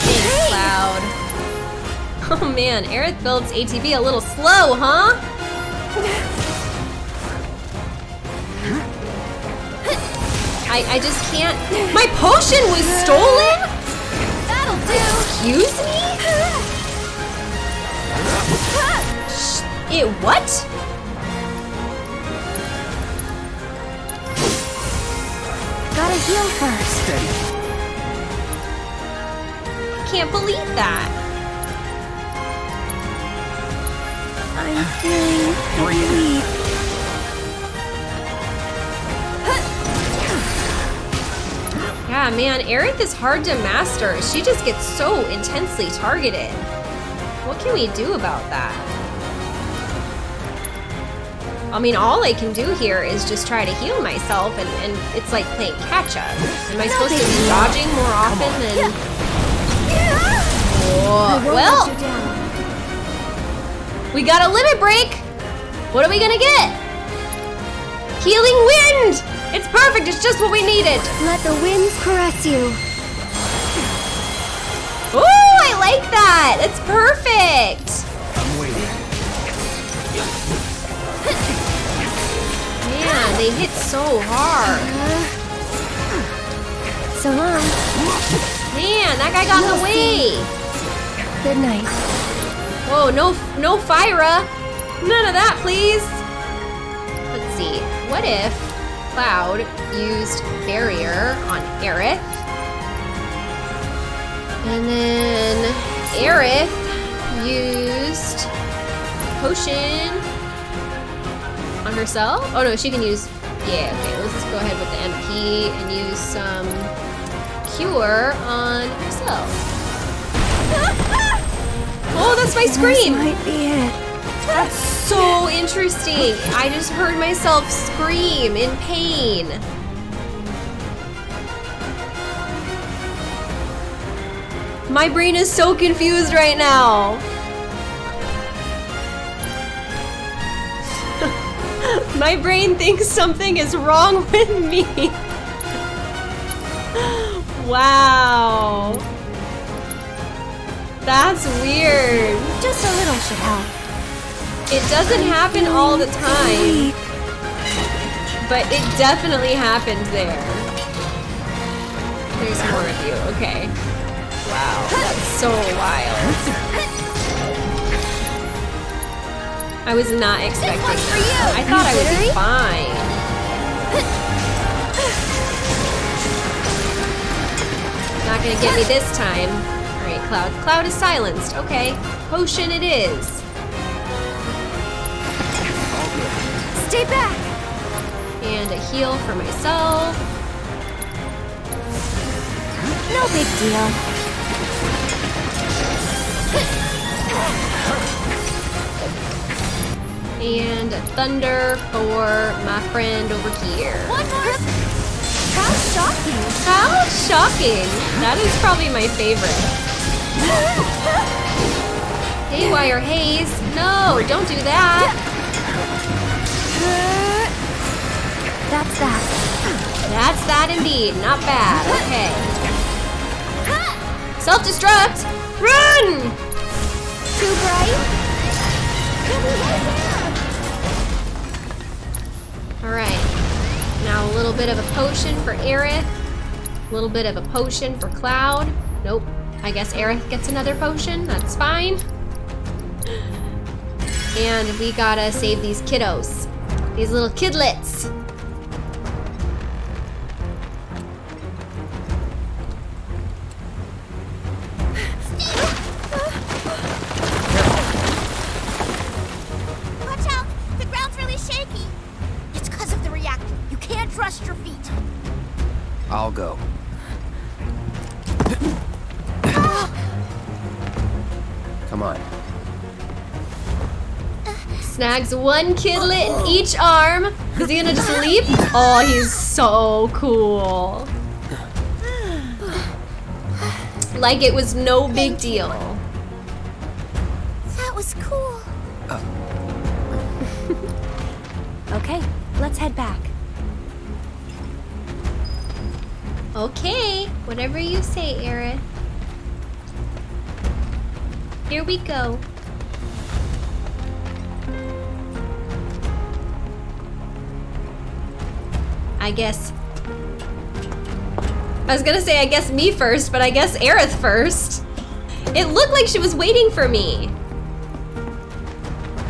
Thanks, Cloud. Oh man, Aerith builds ATB a little slow, huh? I, I just can't. My potion was stolen? That'll do! Excuse me? It what? Heal first. Steady. Can't believe that. I'm feeling weak. Yeah, man, Aerith is hard to master. She just gets so intensely targeted. What can we do about that? I mean, all I can do here is just try to heal myself, and, and it's like playing catch up. Am I supposed to be dodging more often than. Whoa. Well, let you down. we got a limit break. What are we gonna get? Healing wind! It's perfect, it's just what we needed. Let the winds caress you. Ooh, I like that. It's perfect. Man, they hit so hard. So long. Man, that guy got in the way. Good night. Whoa, no, no Fira. None of that, please. Let's see. What if Cloud used Barrier on Aerith? And then Aerith used Potion on herself? Oh no, she can use, yeah, okay, let's just go ahead with the MP and use some Cure on herself. Oh, that's my scream! This might be it. That's so interesting. I just heard myself scream in pain. My brain is so confused right now. My brain thinks something is wrong with me. wow. That's weird. Just a little should help. It doesn't happen all the time. But it definitely happened there. There's more of you. Okay. Wow, that's so wild. I was not expecting that. I thought I would be fine. Not gonna get me this time. Alright, Cloud. Cloud is silenced. Okay. Potion it is. Stay back. And a heal for myself. No big deal. And thunder for my friend over here. How shocking. How shocking. That is probably my favorite. Haywire Haze. No, don't do that. That's that. That's that indeed. Not bad. Okay. Self-destruct. Run! Too bright? Alright. Now a little bit of a potion for Aerith. A little bit of a potion for Cloud. Nope. I guess Aerith gets another potion. That's fine. And we gotta save these kiddos. These little kidlets. One kidlet in each arm. Is he gonna just leap? Oh, he's so cool. Like it was no big deal. That was cool. Okay, let's head back. Okay, whatever you say, Aerith. Here we go. I guess. I was gonna say, I guess me first, but I guess Aerith first. It looked like she was waiting for me.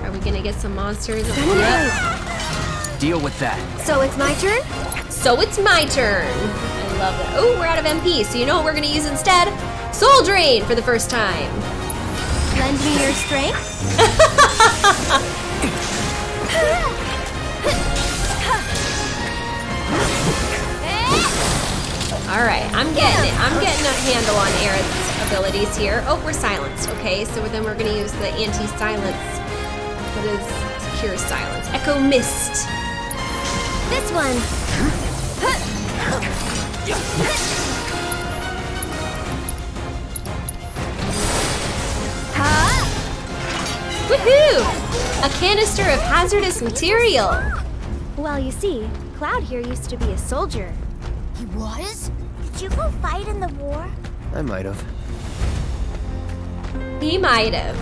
Are we gonna get some monsters? Yep. Deal with that. So it's my turn? So it's my turn. I love it. Oh, we're out of MP, so you know what we're gonna use instead? Soul Drain for the first time. Lend me your strength? All right, I'm getting it. I'm getting a handle on Aerith's abilities here. Oh, we're silenced. Okay, so then we're gonna use the anti-silence. What is secure silence? Echo Mist. This one. Woohoo! A canister of hazardous material. Well, you see, Cloud here used to be a soldier. He was? Did you go fight in the war? I might have. He might have.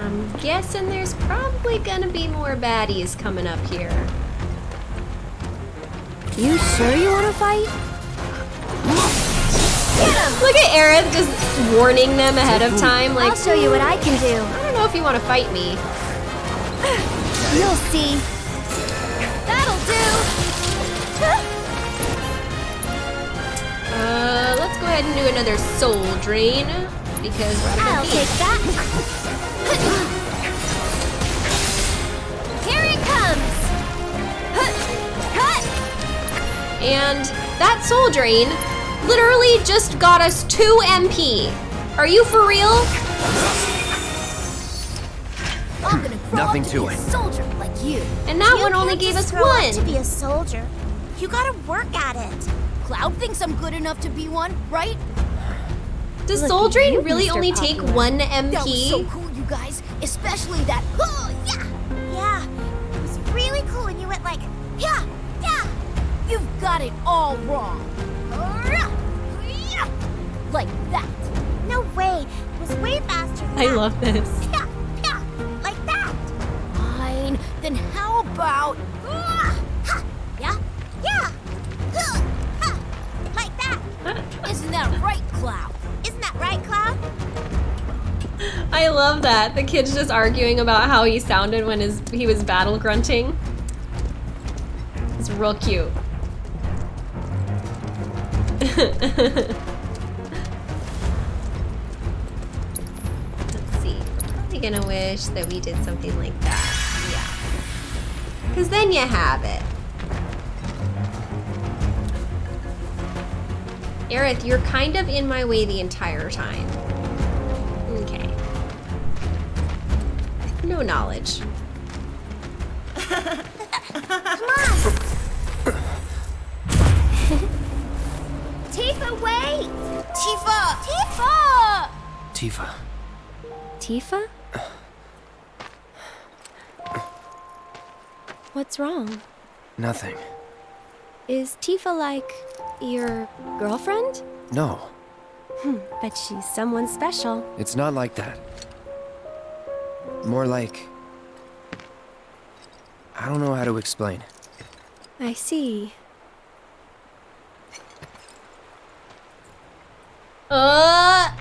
I'm guessing there's probably gonna be more baddies coming up here. You sure you wanna fight? Look at Aerith just warning them ahead of time. Like, I'll show you what I can do. I don't know if you want to fight me. You'll see. That'll do. Uh, let's go ahead and do another soul drain because we're out I'll take that. Here it comes. And that soul drain literally just got us 2 MP. Are you for real? I'm gonna grow Nothing up to, to be a it. soldier like you. And that You one only gave us one. up to be a soldier. You gotta work at it. Cloud thinks I'm good enough to be one, right? Does Look soul at drain you, really Mr. only take Popular. 1 That was so MP? cool, you guys. Especially that. Oh, yeah. Yeah, it was really cool when you went like, yeah, yeah. You've got it all wrong. Like that. No way, it was way faster than I that. love this. Yeah, yeah, like that. Fine. Then how about. Ah, ha, Yeah, yeah. Like that. Isn't that right, Cloud? Isn't that right, Cloud? I love that. The kid's just arguing about how he sounded when his he was battle grunting. It's real cute. gonna wish that we did something like that. Yeah. Because then you have it. Aerith, you're kind of in my way the entire time. Okay. No knowledge. Come on. Tifa, wait. Tifa. Tifa. Tifa. Tifa? What's wrong? Nothing. Is Tifa like your girlfriend? No, Hmm, bet she's someone special. it's not like that. More like. I don't know how to explain. I see. Uh,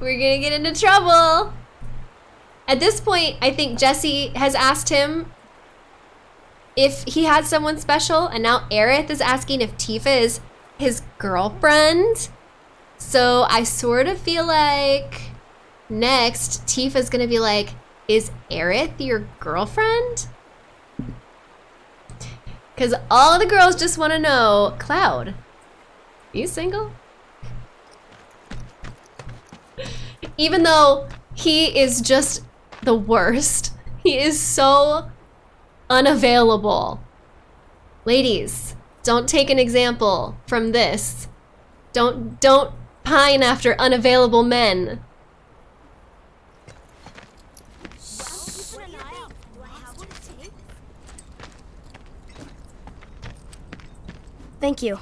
we're gonna get into trouble. At this point, I think Jessie has asked him if he had someone special, and now Aerith is asking if Tifa is his girlfriend. So I sort of feel like next Tifa's gonna be like, "Is Aerith your girlfriend?" Because all the girls just want to know, Cloud, Are you single? Even though he is just the worst. He is so unavailable. Ladies, don't take an example from this. Don't don't pine after unavailable men. Thank you.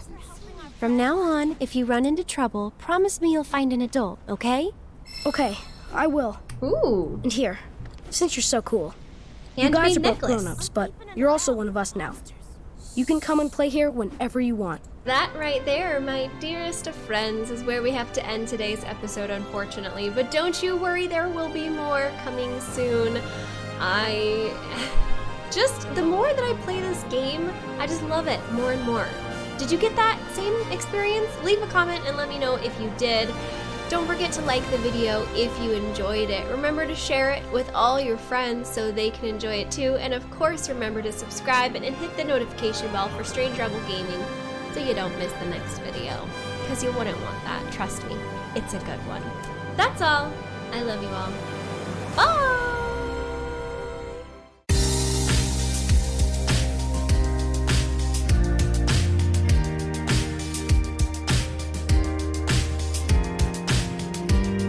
From now on, if you run into trouble, promise me you'll find an adult, okay? Okay, I will. Ooh. And here, since you're so cool, you guys are both grown-ups, but you're also one of us now. You can come and play here whenever you want. That right there, my dearest of friends, is where we have to end today's episode, unfortunately. But don't you worry, there will be more coming soon. I. Just the more that I play this game, I just love it more and more. Did you get that same experience? Leave a comment and let me know if you did. Don't forget to like the video if you enjoyed it. Remember to share it with all your friends so they can enjoy it too. And of course, remember to subscribe and hit the notification bell for Strange Rebel Gaming so you don't miss the next video. Because you wouldn't want that, trust me. It's a good one. That's all. I love you all. Bye!